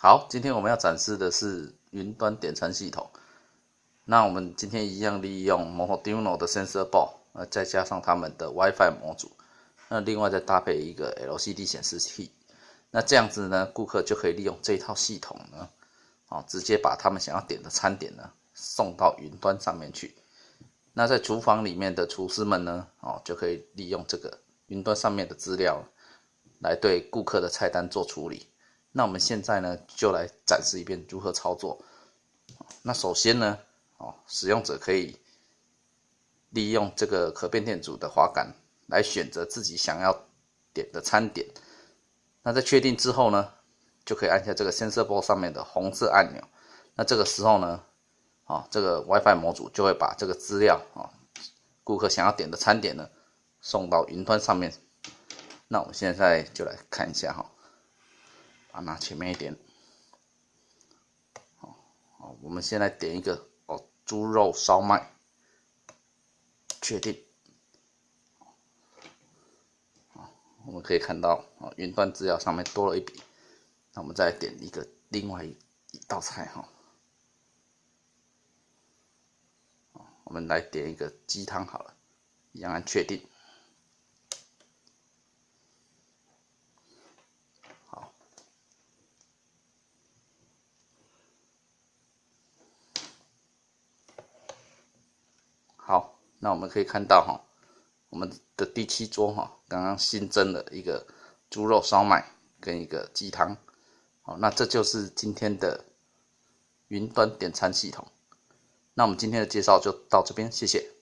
好，今天我们要展示的是云端点餐系统。那我们今天一样利用 Arduino 的 Sensor Board，呃，再加上他们的 WiFi 模组，那另外再搭配一个 LCD 显示器。那这样子呢，顾客就可以利用这套系统呢，哦，直接把他们想要点的餐点呢送到云端上面去。那在厨房里面的厨师们呢，哦，就可以利用这个云端上面的资料，来对顾客的菜单做处理。那我们现在呢，就来展示一遍如何操作。那首先呢，哦，使用者可以利用这个可变电阻的滑杆来选择自己想要点的餐点。那在确定之后呢，就可以按下这个 sensor board 上面的红色按钮。那这个时候呢，啊，这个 WiFi 模组就会把这个资料啊，顾客想要点的餐点呢，送到云端上面。那我们现在就来看一下哈，把拿前面一点。好，好，我们先来点一个哦，猪肉烧麦，确定。我们可以看到啊，云端资料上面多了一笔。那我们再点一个另外一道菜哈。我们来点一个鸡汤好了，一样按确定。好，那我们可以看到哈。我们的第七桌哈，刚刚新增了一个猪肉烧麦跟一个鸡汤，好，那这就是今天的云端点餐系统。那我们今天的介绍就到这边，谢谢。